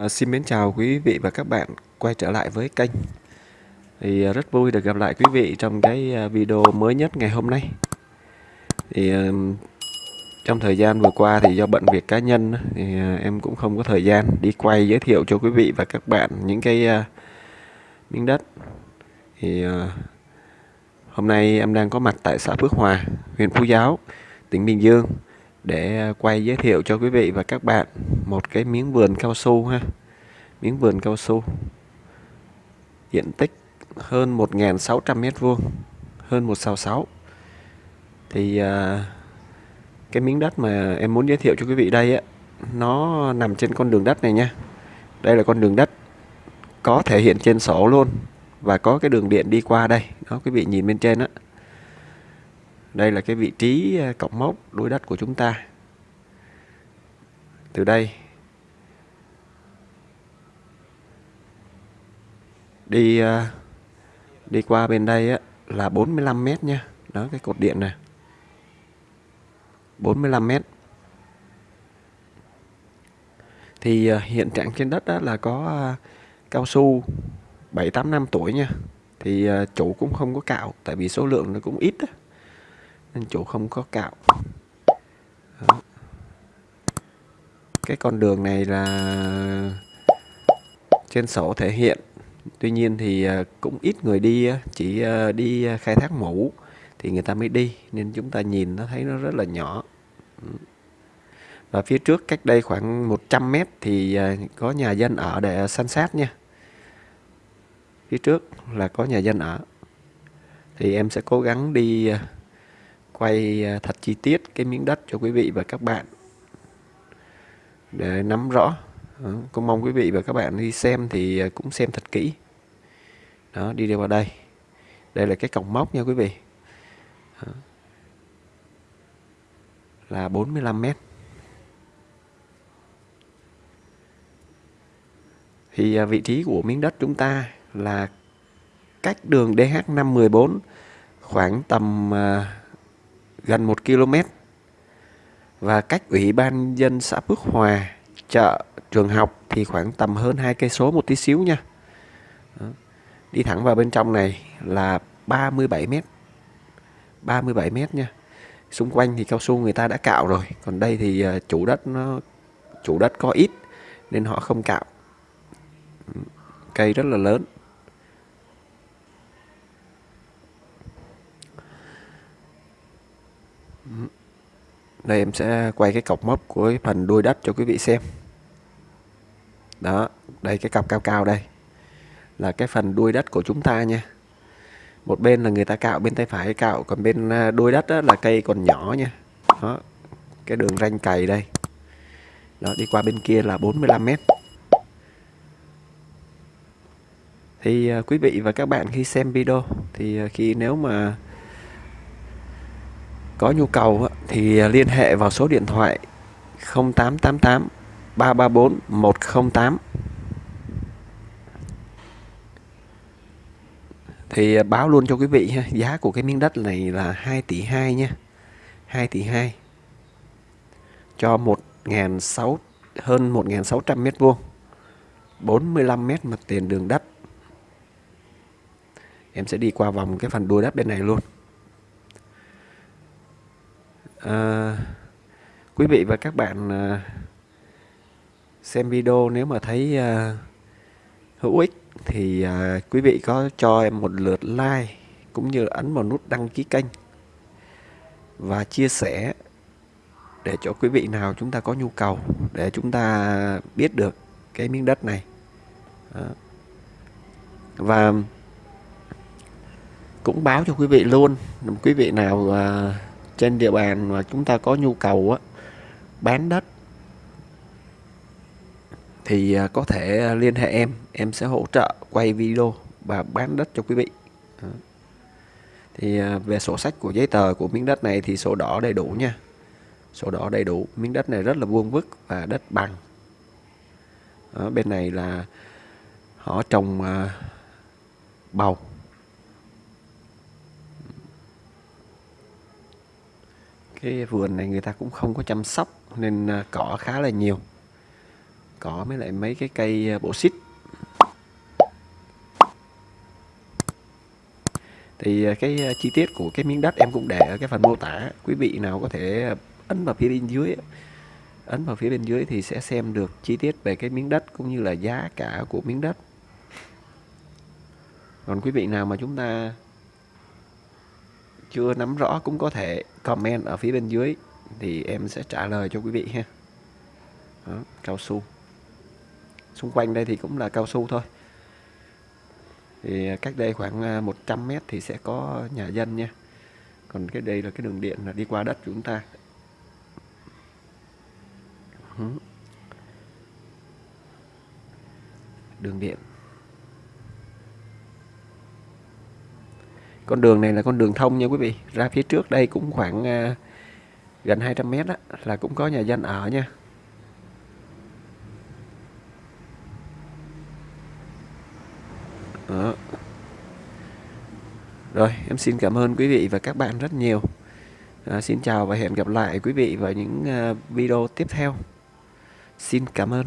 À, xin mến chào quý vị và các bạn quay trở lại với kênh. Thì à, rất vui được gặp lại quý vị trong cái à, video mới nhất ngày hôm nay. Thì à, trong thời gian vừa qua thì do bận việc cá nhân thì em cũng không có thời gian đi quay giới thiệu cho quý vị và các bạn những cái miếng đất. Thì hôm nay em đang có mặt tại xã Phước Hòa huyện Phú Giáo tỉnh Bình Dương để quay giới thiệu cho quý vị và các bạn một cái miếng vườn cao su ha. Miếng vườn cao su. Diện tích hơn 1.600 mét vuông hơn một sao sáu. Thì à, cái miếng đất mà em muốn giới thiệu cho quý vị đây á nó nằm trên con đường đất này nha. Đây là con đường đất có thể hiện trên sổ luôn và có cái đường điện đi qua đây. Đó quý vị nhìn bên trên á đây là cái vị trí ờ, cọc mốc đuôi đất của chúng ta. Từ đây đi ờ, đi qua bên đây á, là 45 mét nha. Đó cái cột điện này. 45 mét. Thì ờ, hiện trạng trên đất đó là có cao su 7-8 năm tuổi nha. Thì chủ cũng không có cạo tại vì số lượng nó cũng ít đó nên chủ không có cạo. Đó. cái con đường này là trên sổ thể hiện. Tuy nhiên thì à, cũng ít người đi chỉ à, đi à, khai thác mũ thì người ta mới đi, nên chúng ta nhìn nó thấy nó rất là nhỏ. Ừ. Và phía trước cách đây khoảng 100 mét thì có nhà dân ở để san sát nha. Phía trước là có nhà dân ở. Thì em sẽ cố gắng đi quay ờ, thật chi tiết cái miếng đất cho quý vị và các bạn để nắm rõ. Ờ, cũng mong quý vị và các bạn đi xem thì ờ, cũng xem thật kỹ. Đó, đi đi vào đây. Đây là cái cổng móc nha quý vị. Đó. là 45 mét. Thì vị trí của miếng đất chúng ta là cách đường DH514 khoảng tầm gần 1 km và cách ủy ban dân xã Phước Hòa, chợ, trường học thì khoảng tầm hơn hai cây số một tí xíu nha. Đó. Đi thẳng vào bên trong này là 37 m. 37 m nha. Xung quanh thì cao su người ta đã cạo rồi, còn đây thì ờ, chủ đất nó chủ đất có ít nên họ không cạo. Ừ, cây rất là lớn. Đây, em sẽ quay cái cọc mốc của cái phần đuôi đất cho quý vị xem. Đó, đây cái cọc cao cao đây. Là cái phần đuôi đất của chúng ta nha. Một bên là người ta cạo, bên tay phải cạo, còn bên à, đuôi đất đó là cây còn nhỏ nha. Đó, cái đường ranh cày đây. Đó, đi qua bên kia là 45 mét. Thì à, quý vị và các bạn khi xem video thì à, khi nếu mà có nhu cầu thì à, liên hệ vào số điện thoại 0888 334 108 thì à, báo luôn cho quý vị ha, giá của cái miếng đất này là 2 tỷ 2 nha 2 tỷ 2 cho 1.600 hơn 1.600 mét vuông 45 mét mặt tiền đường đất. Em sẽ đi qua vòng cái phần đuôi đất bên này luôn à, quý vị và các bạn à, xem video nếu mà thấy à, hữu ích thì à, quý vị có cho em một lượt like cũng như ấn vào nút đăng ký kênh và chia sẻ để cho quý vị nào chúng ta có nhu cầu để chúng ta biết được cái miếng đất này Đó. và cũng báo cho quý vị luôn quý vị nào à, trên địa bàn mà chúng ta có nhu cầu á, bán đất thì à, có thể à, liên hệ em. Em sẽ hỗ trợ quay video và bán đất cho quý vị. Thì à, về sổ sách của giấy tờ của miếng đất này thì sổ đỏ đầy đủ nha. Sổ đỏ đầy đủ miếng đất này rất là vuông vức và đất bằng. Ở bên này là họ trồng bầu. Cái vườn này người ta cũng không có chăm sóc nên à, cỏ khá là nhiều. Cỏ với lại mấy cái cây à, bổ bộ xít. Thì à, cái chi tiết của cái miếng đất em cũng để ở cái phần mô tả. Quý vị nào có thể ấn vào phía bên dưới, ấn vào phía bên dưới thì sẽ xem được chi tiết về cái miếng đất cũng như là giá cả của miếng đất. Còn quý vị nào mà chúng ta chưa nắm rõ cũng có thể comment ở phía bên dưới thì em sẽ trả lời cho quý vị ha. Đó, cao su. Xung quanh đây thì cũng là cao su thôi. Thì cách đây khoảng 100 à, mét thì sẽ có nhà dân nha. Còn cái đây là cái đường điện là đi qua đất của chúng ta. Đường điện. Con đường này là con đường thông nha quý vị ra phía trước đây cũng khoảng uh, gần 200 mét đó là cũng có nhà dân ở nha Đó. Rồi, em xin cảm ơn quý vị và các bạn rất nhiều. À, xin chào và hẹn gặp lại quý vị vào những uh, video tiếp theo. Xin cảm ơn.